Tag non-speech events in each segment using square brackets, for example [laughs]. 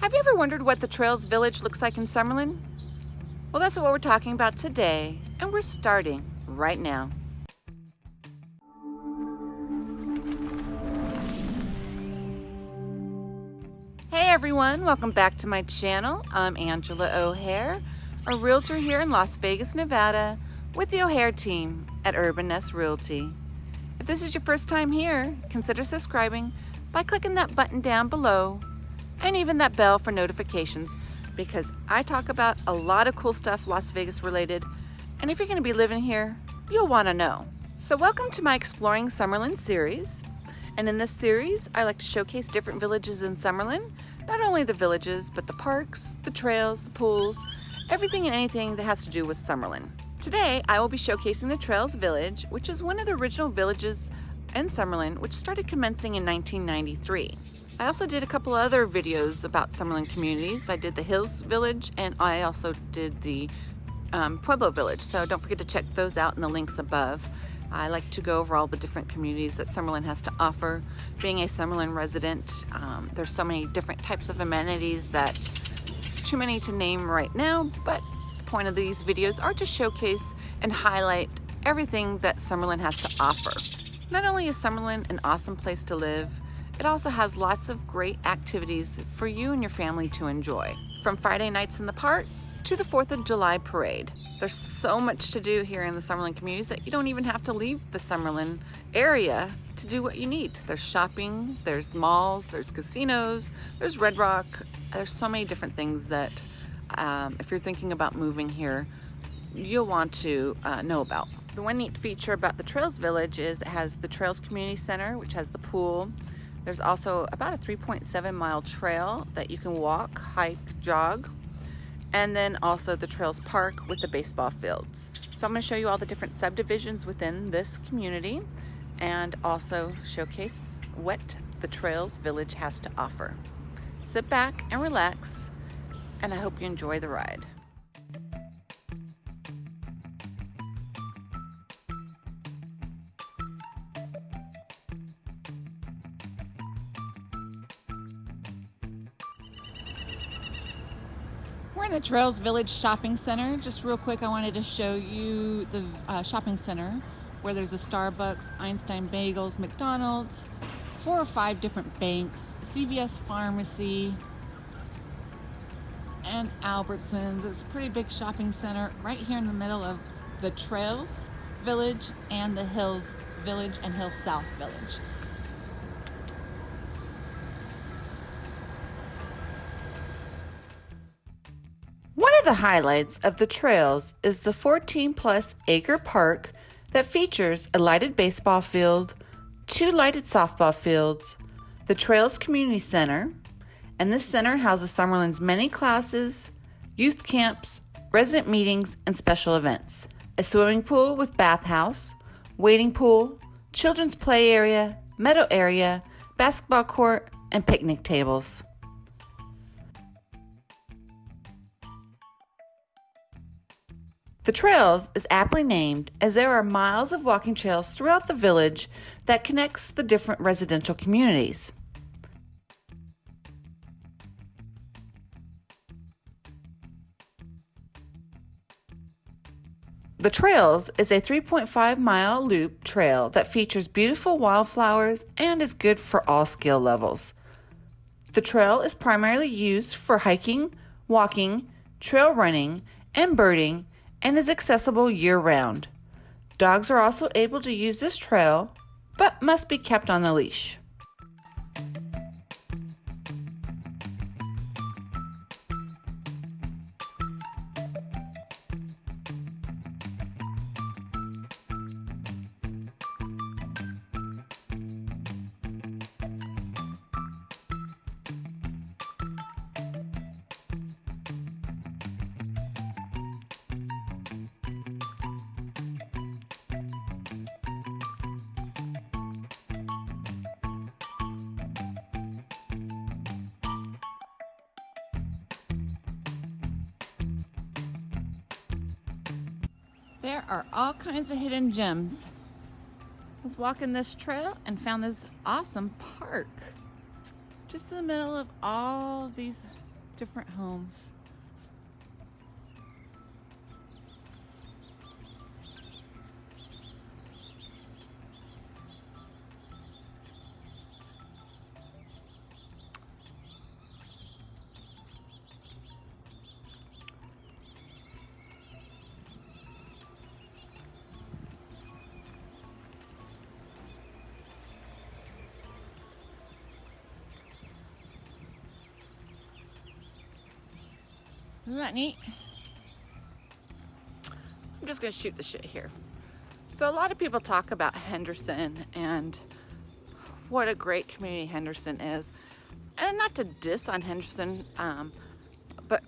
Have you ever wondered what the Trails Village looks like in Summerlin? Well, that's what we're talking about today, and we're starting right now. Hey everyone, welcome back to my channel. I'm Angela O'Hare, a realtor here in Las Vegas, Nevada, with the O'Hare team at Urban Nest Realty. If this is your first time here, consider subscribing by clicking that button down below and even that bell for notifications because I talk about a lot of cool stuff Las Vegas related and if you're going to be living here, you'll want to know. So welcome to my Exploring Summerlin series. And in this series, I like to showcase different villages in Summerlin, not only the villages, but the parks, the trails, the pools, everything and anything that has to do with Summerlin. Today, I will be showcasing the Trails Village, which is one of the original villages in Summerlin, which started commencing in 1993. I also did a couple other videos about Summerlin communities. I did the Hills Village and I also did the um, Pueblo Village. So don't forget to check those out in the links above. I like to go over all the different communities that Summerlin has to offer. Being a Summerlin resident, um, there's so many different types of amenities that it's too many to name right now, but the point of these videos are to showcase and highlight everything that Summerlin has to offer. Not only is Summerlin an awesome place to live, it also has lots of great activities for you and your family to enjoy. From Friday nights in the park to the 4th of July parade. There's so much to do here in the Summerlin communities that you don't even have to leave the Summerlin area to do what you need. There's shopping, there's malls, there's casinos, there's Red Rock. There's so many different things that um, if you're thinking about moving here, you'll want to uh, know about. The one neat feature about the Trails Village is it has the Trails Community Center, which has the pool, there's also about a 3.7 mile trail that you can walk, hike, jog, and then also the Trails Park with the baseball fields. So I'm going to show you all the different subdivisions within this community and also showcase what the Trails Village has to offer. Sit back and relax, and I hope you enjoy the ride. In the Trails Village Shopping Center. Just real quick, I wanted to show you the uh, shopping center where there's a Starbucks, Einstein Bagels, McDonald's, four or five different banks, CVS Pharmacy, and Albertsons. It's a pretty big shopping center right here in the middle of the Trails Village and the Hills Village and Hills South Village. The highlights of the trails is the 14 plus acre park that features a lighted baseball field, two lighted softball fields, the Trails Community Center, and this center houses Summerlin's many classes, youth camps, resident meetings, and special events. A swimming pool with bathhouse, wading pool, children's play area, meadow area, basketball court, and picnic tables. The Trails is aptly named as there are miles of walking trails throughout the village that connects the different residential communities. The Trails is a 3.5 mile loop trail that features beautiful wildflowers and is good for all skill levels. The trail is primarily used for hiking, walking, trail running, and birding and is accessible year round. Dogs are also able to use this trail, but must be kept on a leash. There are all kinds of hidden gems. I was walking this trail and found this awesome park. Just in the middle of all these different homes. Isn't that neat? I'm just gonna shoot the shit here. So a lot of people talk about Henderson and what a great community Henderson is. And not to diss on Henderson, um, but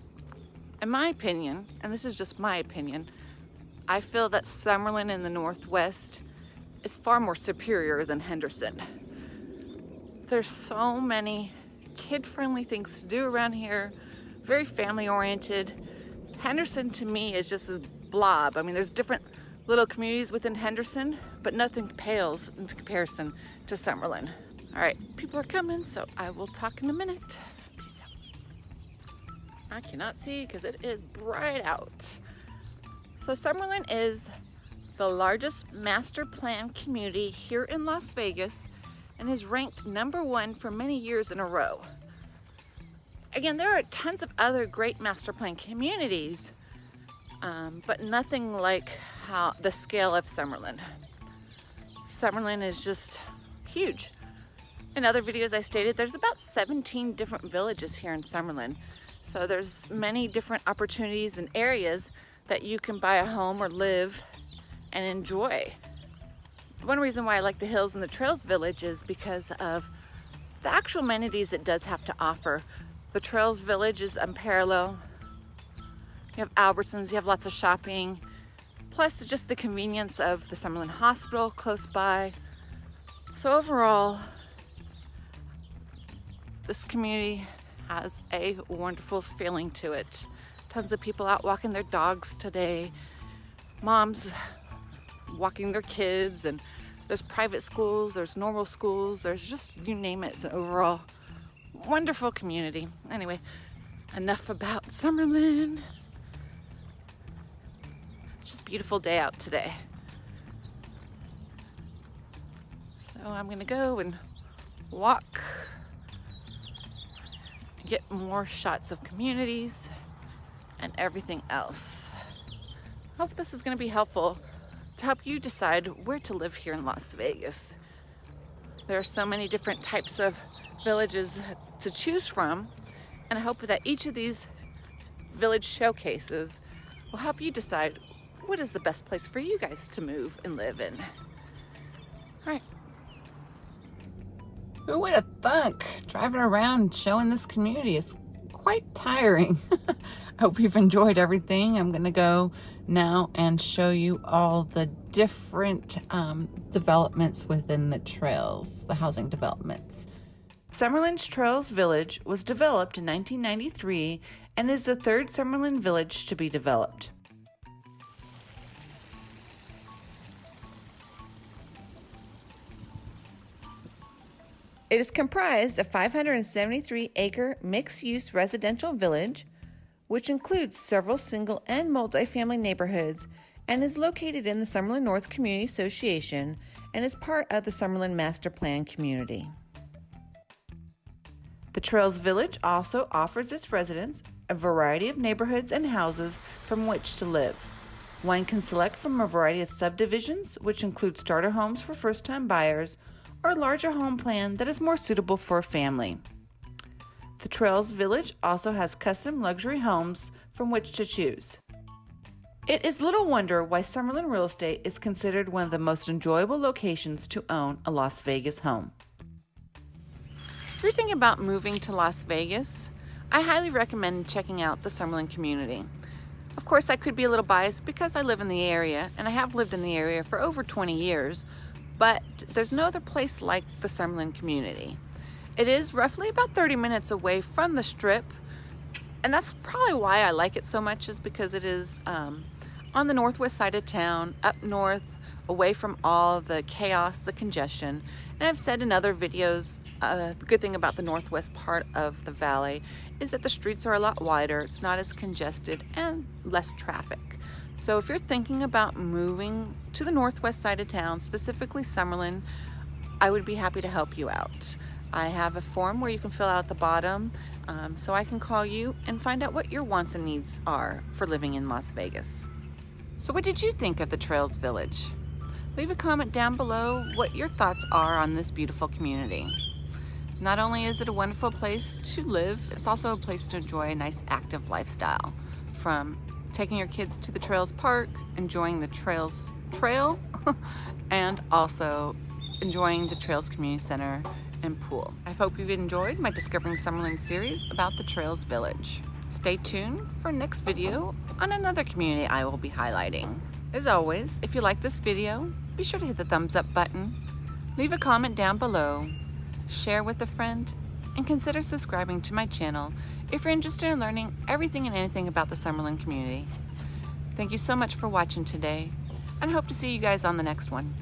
in my opinion, and this is just my opinion, I feel that Summerlin in the Northwest is far more superior than Henderson. There's so many kid-friendly things to do around here very family oriented. Henderson to me is just this blob. I mean, there's different little communities within Henderson, but nothing pales in comparison to Summerlin. All right, people are coming, so I will talk in a minute. Peace out. I cannot see because it is bright out. So Summerlin is the largest master plan community here in Las Vegas and is ranked number one for many years in a row. Again, there are tons of other great master plan communities, um, but nothing like how the scale of Summerlin. Summerlin is just huge. In other videos I stated, there's about 17 different villages here in Summerlin. So there's many different opportunities and areas that you can buy a home or live and enjoy. One reason why I like the Hills and the Trails Village is because of the actual amenities it does have to offer the Trails Village is unparalleled. You have Albertsons, you have lots of shopping, plus just the convenience of the Summerlin Hospital close by. So overall, this community has a wonderful feeling to it. Tons of people out walking their dogs today. Moms walking their kids and there's private schools, there's normal schools, there's just, you name it, it's an overall wonderful community. Anyway, enough about Summerlin. Just beautiful day out today. So I'm gonna go and walk, get more shots of communities and everything else. Hope this is gonna be helpful to help you decide where to live here in Las Vegas. There are so many different types of villages to choose from. And I hope that each of these village showcases will help you decide what is the best place for you guys to move and live in. All right. Who would have thunk driving around showing this community is quite tiring. [laughs] I hope you've enjoyed everything. I'm gonna go now and show you all the different um, developments within the trails, the housing developments. Summerlin's Trails Village was developed in 1993 and is the third Summerlin village to be developed. It is comprised of 573 acre mixed use residential village, which includes several single and multi-family neighborhoods and is located in the Summerlin North Community Association and is part of the Summerlin Master Plan community. The Trails Village also offers its residents a variety of neighborhoods and houses from which to live. One can select from a variety of subdivisions, which include starter homes for first time buyers or a larger home plan that is more suitable for a family. The Trails Village also has custom luxury homes from which to choose. It is little wonder why Summerlin Real Estate is considered one of the most enjoyable locations to own a Las Vegas home. If you're thinking about moving to Las Vegas, I highly recommend checking out the Summerlin community. Of course, I could be a little biased because I live in the area and I have lived in the area for over 20 years, but there's no other place like the Summerlin community. It is roughly about 30 minutes away from the strip, and that's probably why I like it so much is because it is um, on the northwest side of town, up north, away from all the chaos, the congestion, And I've said in other videos, uh, the good thing about the northwest part of the valley is that the streets are a lot wider, it's not as congested, and less traffic. So if you're thinking about moving to the northwest side of town, specifically Summerlin, I would be happy to help you out. I have a form where you can fill out the bottom um, so I can call you and find out what your wants and needs are for living in Las Vegas. So what did you think of the Trails Village? Leave a comment down below what your thoughts are on this beautiful community. Not only is it a wonderful place to live, it's also a place to enjoy a nice active lifestyle. From taking your kids to the Trails Park, enjoying the Trails Trail, [laughs] and also enjoying the Trails Community Center and pool. I hope you've enjoyed my Discovering Summerlin series about the Trails Village. Stay tuned for next video on another community I will be highlighting. As always, if you like this video, be sure to hit the thumbs up button, leave a comment down below, share with a friend, and consider subscribing to my channel if you're interested in learning everything and anything about the Summerlin community. Thank you so much for watching today, and hope to see you guys on the next one.